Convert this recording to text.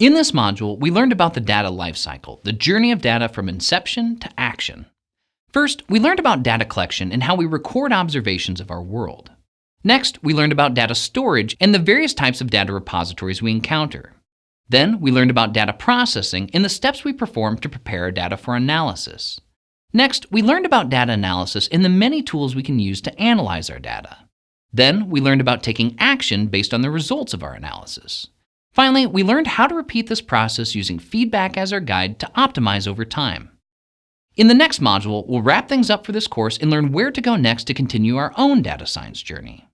In this module, we learned about the data lifecycle, the journey of data from inception to action. First, we learned about data collection and how we record observations of our world. Next, we learned about data storage and the various types of data repositories we encounter. Then, we learned about data processing and the steps we perform to prepare data for analysis. Next, we learned about data analysis and the many tools we can use to analyze our data. Then, we learned about taking action based on the results of our analysis. Finally, we learned how to repeat this process using feedback as our guide to optimize over time. In the next module, we'll wrap things up for this course and learn where to go next to continue our own data science journey.